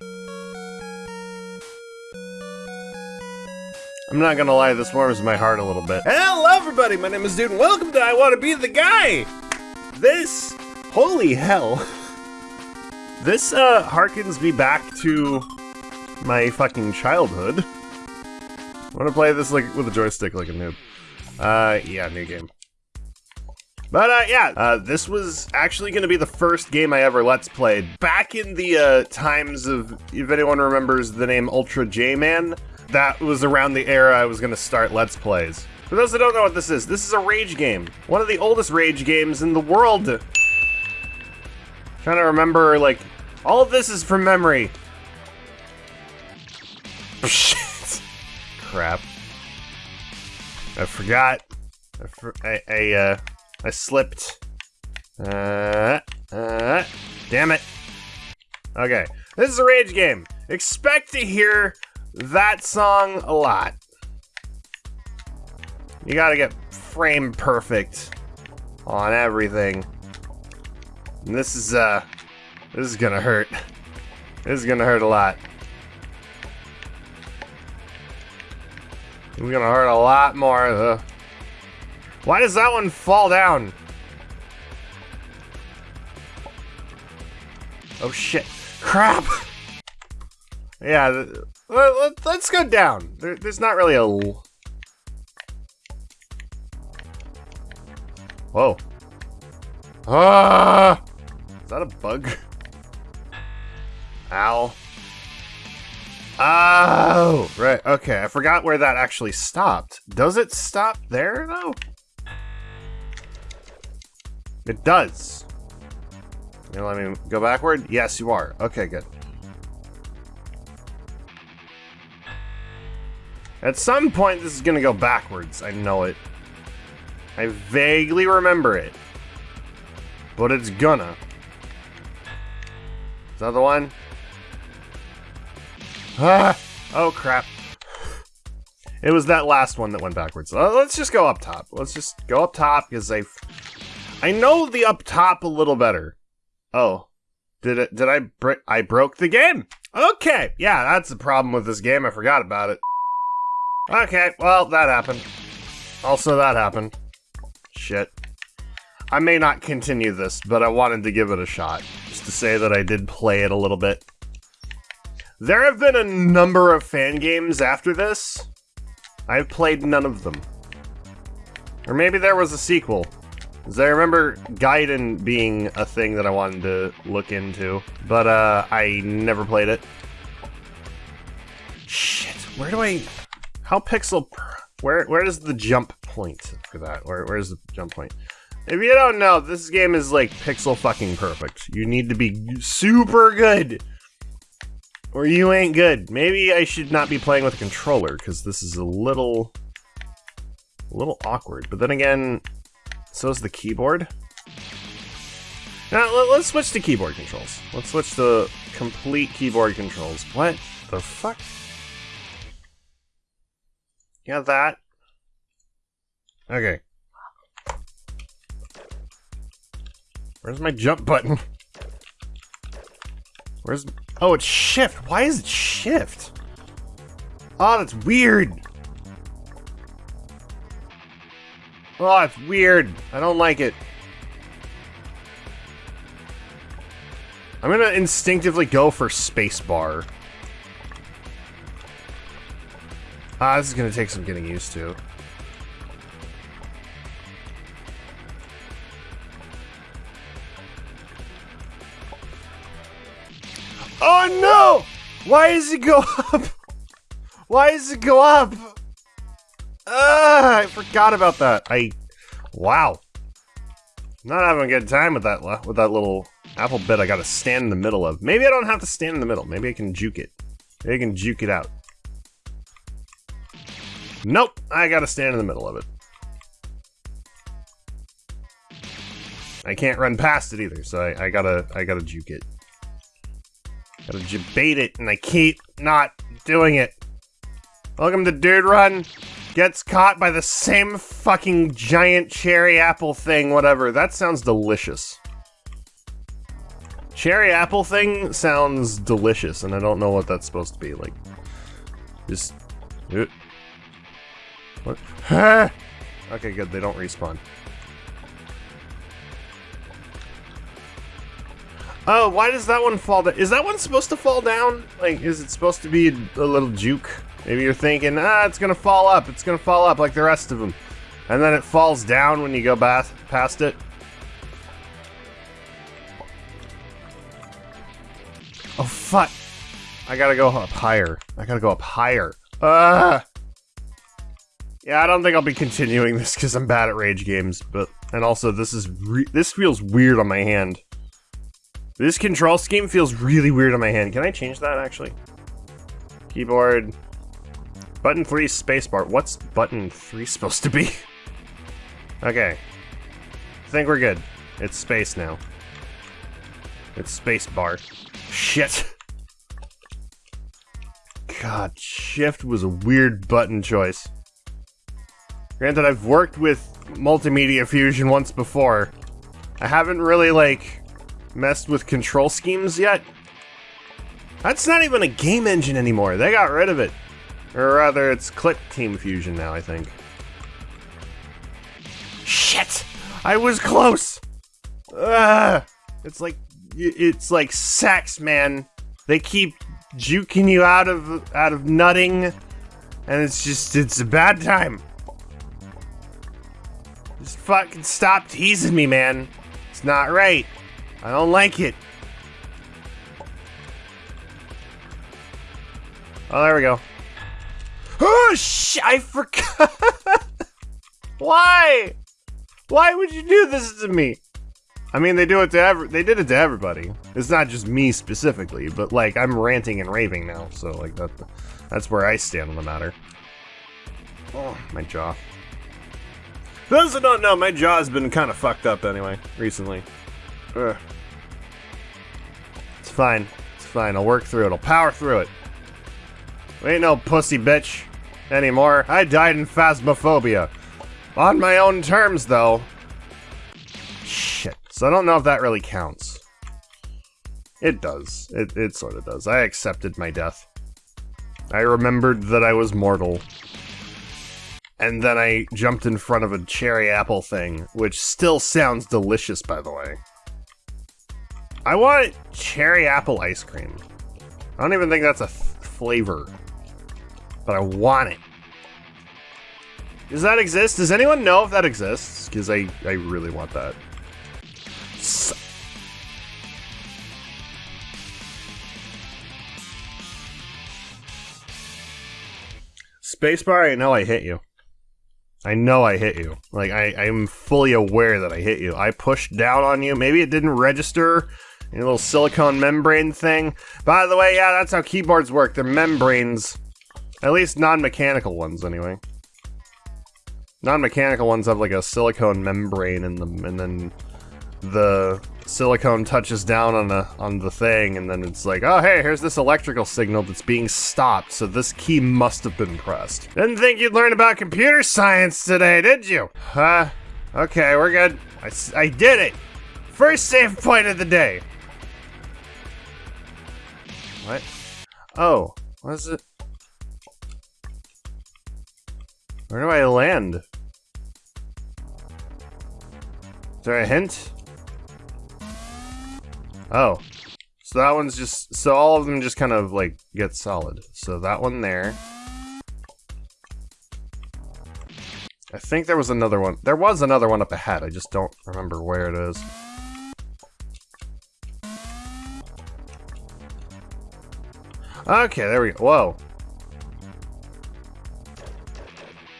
I'm not gonna lie, this warms my heart a little bit. Hello everybody, my name is Dude, and welcome to I Want to Be the Guy! This, holy hell. This, uh, harkens me back to my fucking childhood. I wanna play this, like, with a joystick like a noob. Uh, yeah, new game. But, uh, yeah, uh, this was actually gonna be the first game I ever Let's Played. Back in the, uh, times of, if anyone remembers the name Ultra J-Man, that was around the era I was gonna start Let's Plays. For those that don't know what this is, this is a Rage game. One of the oldest Rage games in the world. Trying to remember, like, all of this is from memory. Shit. Crap. I forgot. I, I, I, uh, I slipped. Uh, uh, damn it. Okay, this is a Rage game. Expect to hear that song a lot. You gotta get frame perfect on everything. And this is, uh, this is gonna hurt. This is gonna hurt a lot. It's gonna hurt a lot more, though. Why does that one fall down? Oh shit. Crap! yeah, let, us go down. There, there's not really a... Whoa. Ah! Is that a bug? Ow. Oh, right. Okay, I forgot where that actually stopped. Does it stop there, though? It does. You let me go backward? Yes, you are. Okay, good. At some point, this is gonna go backwards. I know it. I vaguely remember it. But it's gonna. Is that the one? Ah! Oh, crap. It was that last one that went backwards. Uh, let's just go up top. Let's just go up top, because I... I know the up top a little better. Oh. Did it? Did I break? I broke the game! Okay! Yeah, that's the problem with this game. I forgot about it. Okay, well, that happened. Also, that happened. Shit. I may not continue this, but I wanted to give it a shot. Just to say that I did play it a little bit. There have been a number of fan games after this. I've played none of them. Or maybe there was a sequel. I remember Gaiden being a thing that I wanted to look into. But, uh, I never played it. Shit, where do I... How pixel... Where where is the jump point for that? Where Where's the jump point? If you don't know, this game is like pixel fucking perfect. You need to be super good. Or you ain't good. Maybe I should not be playing with a controller, because this is a little... A little awkward. But then again, so is the keyboard. Now, let's switch to keyboard controls. Let's switch to complete keyboard controls. What the fuck? Yeah, that. Okay. Where's my jump button? Where's... Oh, it's shift. Why is it shift? Oh, that's weird. Oh, it's weird. I don't like it. I'm gonna instinctively go for spacebar. Ah, this is gonna take some getting used to. Oh no! Why does it go up? Why does it go up? Ah, I forgot about that. I, wow. Not having a good time with that with that little apple bit I gotta stand in the middle of. Maybe I don't have to stand in the middle. Maybe I can juke it. Maybe I can juke it out. Nope, I gotta stand in the middle of it. I can't run past it either, so I, I gotta I gotta juke it. Gotta bait it, and I keep not doing it. Welcome to Dude Run. Gets caught by the same fucking giant cherry apple thing, whatever. That sounds delicious. cherry apple thing sounds delicious, and I don't know what that's supposed to be. Like, just. Uh, what? okay, good. They don't respawn. Oh, why does that one fall down? Is that one supposed to fall down? Like, is it supposed to be a little juke? Maybe you're thinking, ah, it's gonna fall up. It's gonna fall up like the rest of them. And then it falls down when you go past it. Oh, fuck. I gotta go up higher. I gotta go up higher. Ah! Yeah, I don't think I'll be continuing this because I'm bad at rage games, but... And also, this is this feels weird on my hand. This control scheme feels really weird on my hand. Can I change that, actually? Keyboard. Button 3 spacebar. What's button 3 supposed to be? okay. I think we're good. It's space now. It's space bar. Shit. God, shift was a weird button choice. Granted, I've worked with Multimedia Fusion once before. I haven't really, like, messed with control schemes yet. That's not even a game engine anymore. They got rid of it. Or rather, it's Click Team Fusion now, I think. Shit! I was close! Ugh! It's like, it's like sex, man. They keep juking you out of, out of nutting, and it's just, it's a bad time. Just fucking stop teasing me, man. It's not right. I don't like it. Oh, there we go. Oh, sh! I forgot. Why? Why would you do this to me? I mean, they do it to every. They did it to everybody. It's not just me specifically, but like I'm ranting and raving now, so like that. That's where I stand on the matter. Oh, my jaw. those who don't know, my jaw's been kind of fucked up anyway recently. Ugh. It's fine. It's fine. I'll work through it. I'll power through it. Ain't no pussy bitch anymore. I died in phasmophobia. On my own terms, though. Shit. So I don't know if that really counts. It does. It, it sort of does. I accepted my death. I remembered that I was mortal. And then I jumped in front of a cherry apple thing, which still sounds delicious, by the way. I want cherry apple ice cream. I don't even think that's a flavor. But I want it. Does that exist? Does anyone know if that exists? Because I, I really want that. So Spacebar, I know I hit you. I know I hit you. Like, I, I'm fully aware that I hit you. I pushed down on you. Maybe it didn't register a little silicone membrane thing. By the way, yeah, that's how keyboards work. They're membranes. At least non-mechanical ones, anyway. Non-mechanical ones have like a silicone membrane in them, and then the silicone touches down on the on the thing, and then it's like, oh hey, here's this electrical signal that's being stopped, so this key must have been pressed. Didn't think you'd learn about computer science today, did you? Huh? Okay, we're good. I, I did it! First save point of the day! What? Oh, what is it? Where do I land? Is there a hint? Oh. So that one's just, so all of them just kind of like get solid. So that one there. I think there was another one. There was another one up ahead. I just don't remember where it is. Okay, there we go. Whoa.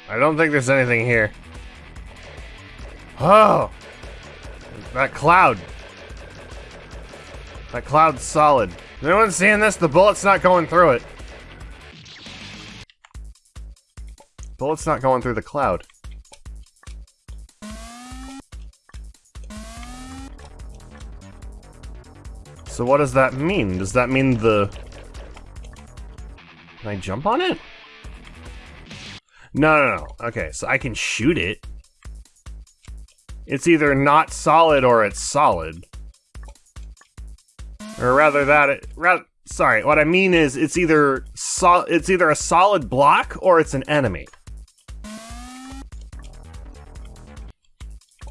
I don't think there's anything here. Oh! That cloud. That cloud's solid. Anyone seeing this? The bullet's not going through it. Bullet's not going through the cloud. So what does that mean? Does that mean the can I jump on it? No, no, no. Okay, so I can shoot it. It's either not solid or it's solid. Or rather that it, sorry, what I mean is it's either so, it's either a solid block or it's an enemy.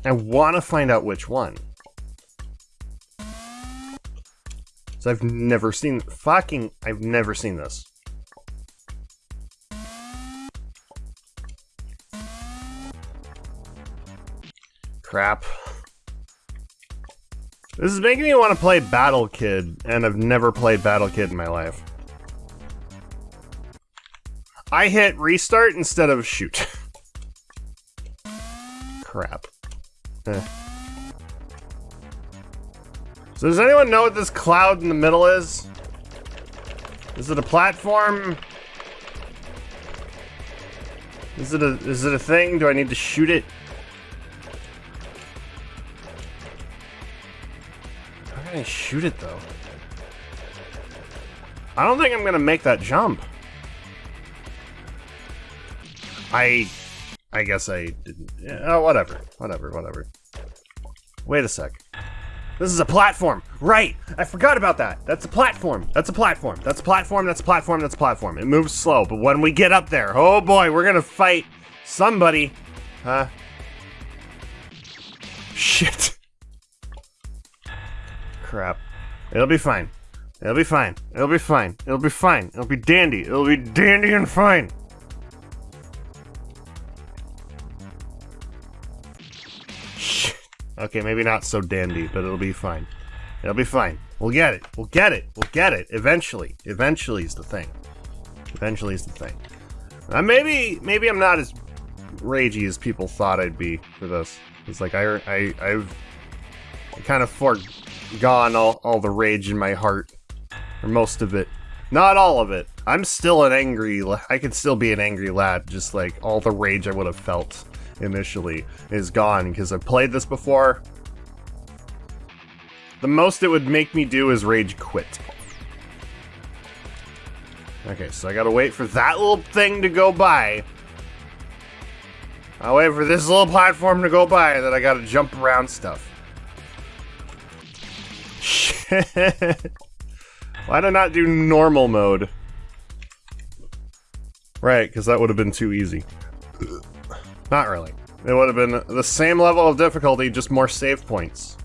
I want to find out which one. So I've never seen fucking I've never seen this. Crap. This is making me want to play Battle Kid, and I've never played Battle Kid in my life. I hit restart instead of shoot. Crap. Eh. So does anyone know what this cloud in the middle is? Is it a platform? Is it a is it a thing? Do I need to shoot it? Shoot it though? I don't think I'm gonna make that jump. I I guess I didn't. Oh, whatever. Whatever, whatever. Wait a sec. This is a platform. Right. I forgot about that. That's a platform. That's a platform. That's a platform. That's a platform. That's a platform. It moves slow, but when we get up there, oh boy, we're gonna fight somebody. Huh? Shit. Crap. It'll be fine. It'll be fine. It'll be fine. It'll be fine. It'll be dandy. It'll be dandy and fine. Okay, maybe not so dandy, but it'll be fine. It'll be fine. We'll get it. We'll get it. We'll get it. Eventually. Eventually is the thing. Eventually is the thing. Uh, maybe, maybe I'm not as ragey as people thought I'd be for this. It's like I, I, I've kind of foregone all, all the rage in my heart, or most of it. Not all of it. I'm still an angry. I can still be an angry lad. Just like all the rage I would have felt initially is gone because I've played this before. The most it would make me do is rage quit. Okay, so I gotta wait for that little thing to go by. I'll wait for this little platform to go by, that I gotta jump around stuff. Why did I not do normal mode? Right, because that would have been too easy. Not really. It would have been the same level of difficulty, just more save points.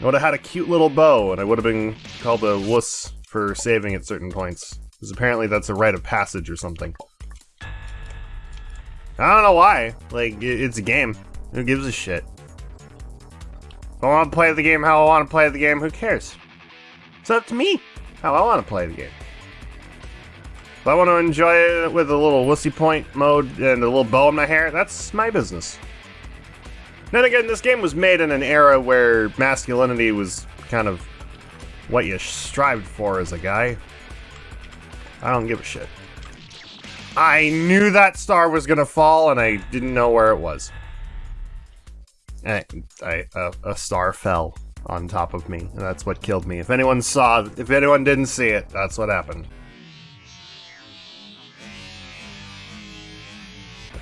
I would have had a cute little bow, and I would have been called a wuss for saving at certain points. Because apparently that's a rite of passage or something. I don't know why. Like, it's a game. Who gives a shit? I want to play the game how I want to play the game, who cares? It's up to me how I want to play the game. If I want to enjoy it with a little wussy point mode and a little bow in my hair, that's my business. Then again, this game was made in an era where masculinity was kind of what you strived for as a guy. I don't give a shit. I knew that star was gonna fall and I didn't know where it was. I, I, uh, a star fell on top of me, and that's what killed me. If anyone saw, if anyone didn't see it, that's what happened.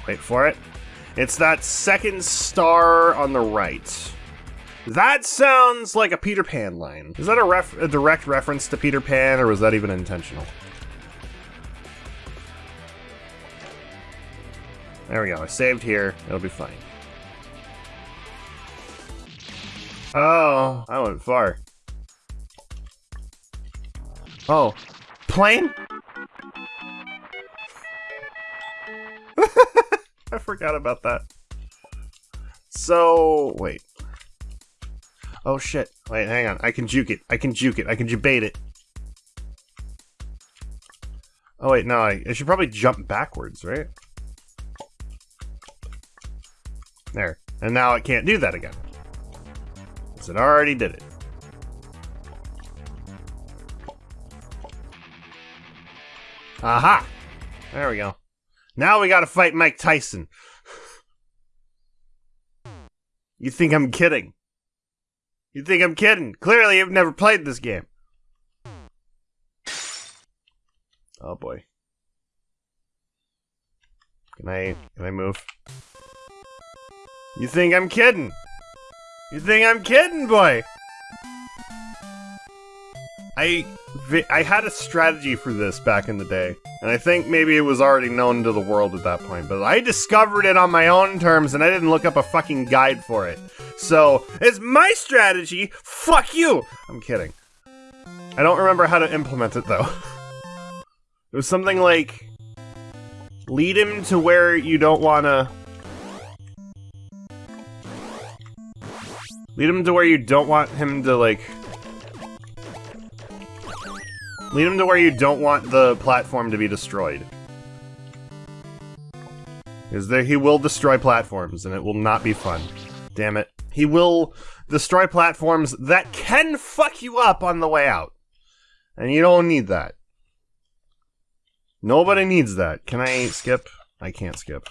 Wait for it. It's that second star on the right. That sounds like a Peter Pan line. Is that a, a direct reference to Peter Pan, or was that even intentional? There we go. I saved here. It'll be fine. Oh, I went far. Oh, plane? I forgot about that. So, wait. Oh shit. Wait, hang on. I can juke it. I can juke it. I can debate it. Oh wait, no, I, I should probably jump backwards, right? There. And now it can't do that again. Because it already did it. Aha! There we go. Now we gotta fight Mike Tyson. You think I'm kidding? You think I'm kidding? Clearly you've never played this game. Oh boy. Can I can I move? You think I'm kidding? You think I'm kidding, boy? I I had a strategy for this back in the day, and I think maybe it was already known to the world at that point, but I discovered it on my own terms and I didn't look up a fucking guide for it. So, it's my strategy. Fuck you. I'm kidding. I don't remember how to implement it though. It was something like lead him to where you don't want to Lead him to where you don't want him to like Lead him to where you don't want the platform to be destroyed. Because there he will destroy platforms, and it will not be fun. Damn it. He will destroy platforms that can fuck you up on the way out. And you don't need that. Nobody needs that. Can I skip? I can't skip.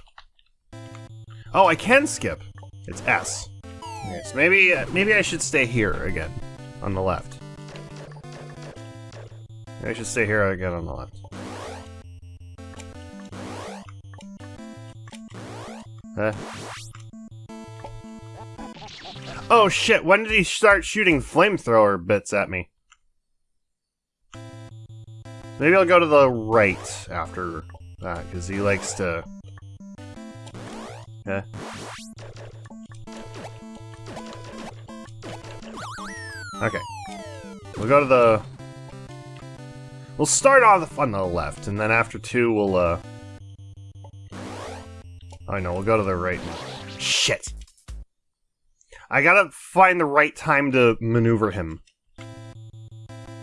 Oh, I can skip. It's S. Okay, so maybe, uh, maybe I should stay here again, on the left. I should stay here again on the left. Huh? Oh shit, when did he start shooting flamethrower bits at me? Maybe I'll go to the right after that, because he likes to... Yeah. Okay. We'll go to the We'll start off on the left, and then after two, we'll, uh... Oh, no, we'll go to the right. Shit! I gotta find the right time to maneuver him.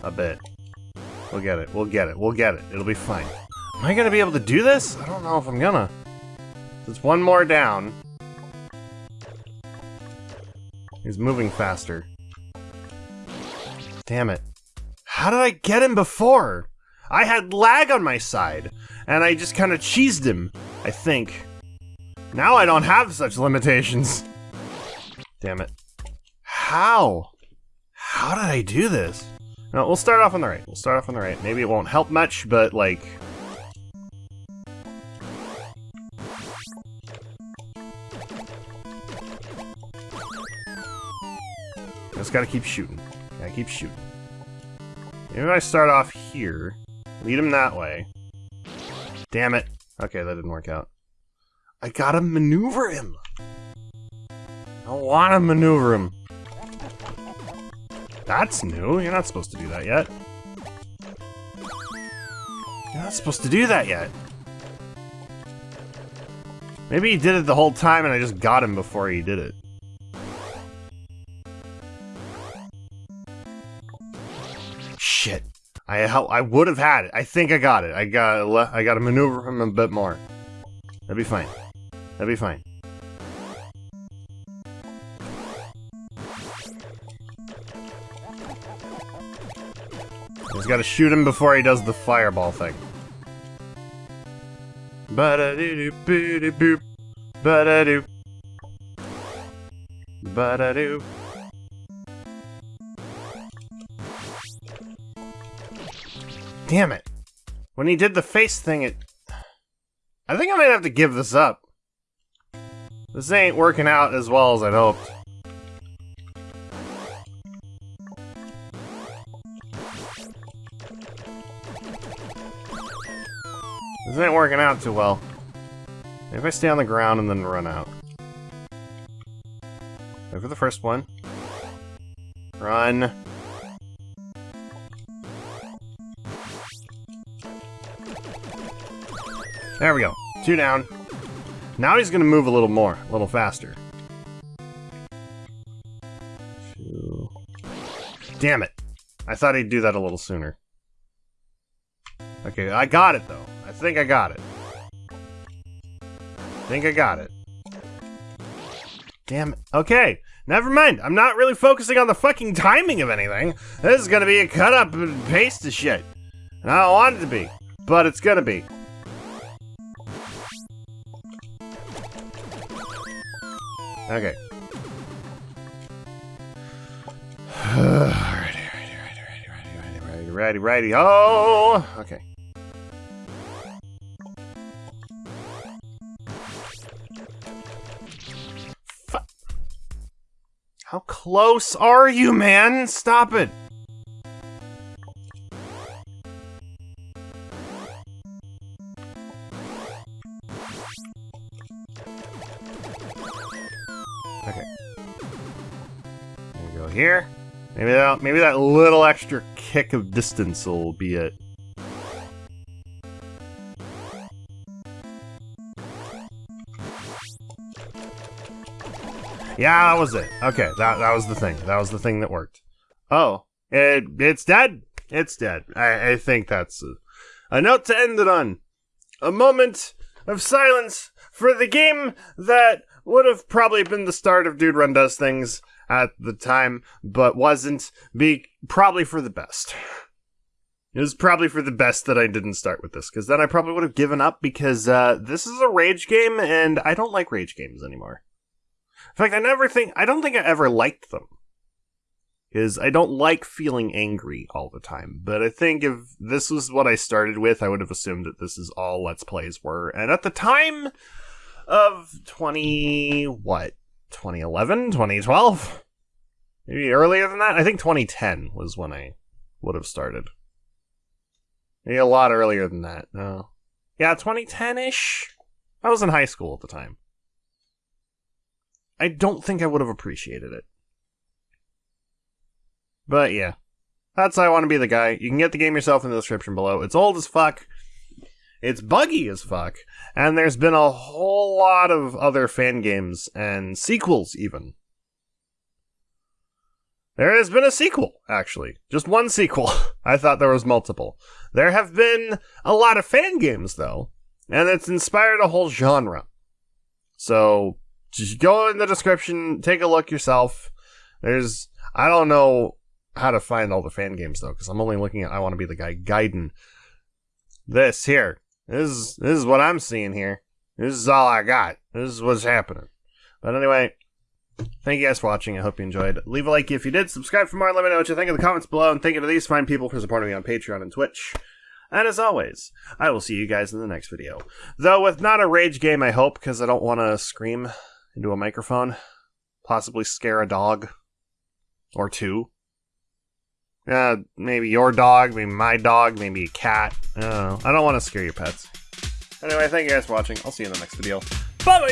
A bit. We'll get it, we'll get it, we'll get it. It'll be fine. Am I gonna be able to do this? I don't know if I'm gonna. There's one more down. He's moving faster. Damn it. How did I get him before? I had lag on my side, and I just kind of cheesed him, I think. Now I don't have such limitations. Damn it. How? How did I do this? No, we'll start off on the right. We'll start off on the right. Maybe it won't help much, but like... Just gotta keep shooting. Gotta keep shooting. Maybe I start off here. Lead him that way. Damn it. Okay, that didn't work out. I gotta maneuver him. I don't wanna maneuver him. That's new. You're not supposed to do that yet. You're not supposed to do that yet. Maybe he did it the whole time and I just got him before he did it. Shit. I I would have had it. I think I got it. I got I got to maneuver him a bit more. That'd be fine. That'd be fine. Just gotta shoot him before he does the fireball thing. Ba-da-doo-doo, boo-doo-boop. Ba-da-doo. Ba-da-doo. Damn it. When he did the face thing, it... I think I might have to give this up. This ain't working out as well as I'd hoped. This ain't working out too well. If I stay on the ground and then run out. Go for the first one. Run. There we go. Two down. Now he's gonna move a little more, a little faster. Two. Damn it. I thought he'd do that a little sooner. Okay, I got it though. I think I got it. Think I got it. Damn it. Okay, never mind. I'm not really focusing on the fucking timing of anything. This is gonna be a cut up and paste of shit. And I don't want it to be, but it's gonna be. Okay. alrighty, alrighty, alrighty, alrighty, alrighty, righty, oh! Okay. Fuck. How close are you, man? Stop it! Okay. There we go here. Maybe that maybe that little extra kick of distance will be it. Yeah, that was it. Okay, that that was the thing. That was the thing that worked. Oh, it it's dead. It's dead. I, I think that's a, a note to end it on. A moment of silence for the game that would have probably been the start of Dude Run Does Things at the time, but wasn't. Be probably for the best. It was probably for the best that I didn't start with this, because then I probably would have given up because uh, this is a rage game, and I don't like rage games anymore. In fact, I never think I don't think I ever liked them. Because I don't like feeling angry all the time. But I think if this was what I started with, I would have assumed that this is all Let's Plays were. And at the time of 20, what? 2011? 2012? Maybe earlier than that? I think 2010 was when I would have started. Maybe a lot earlier than that. No. Yeah, 2010 ish. I was in high school at the time. I don't think I would have appreciated it. But yeah, that's I want to be the guy. You can get the game yourself in the description below. It's old as fuck. It's buggy as fuck. And there's been a whole lot of other fan games and sequels, even. There has been a sequel, actually. Just one sequel. I thought there was multiple. There have been a lot of fan games, though, and it's inspired a whole genre. So, just go in the description, take a look yourself. There's, I don't know how to find all the fan games though, because I'm only looking at I want to be the guy guiding this here. This is this is what I'm seeing here. This is all I got. This is what's happening. But anyway, thank you guys for watching. I hope you enjoyed. Leave a like if you did. Subscribe for more. Let me know what you think in the comments below. And thank you to these fine people for supporting me on Patreon and Twitch. And as always, I will see you guys in the next video. Though with not a rage game, I hope, because I don't want to scream into a microphone. Possibly scare a dog. Or two. Uh, maybe your dog, maybe my dog, maybe a cat. I don't. I don't want to scare your pets. Anyway, thank you guys for watching. I'll see you in the next video. Bye!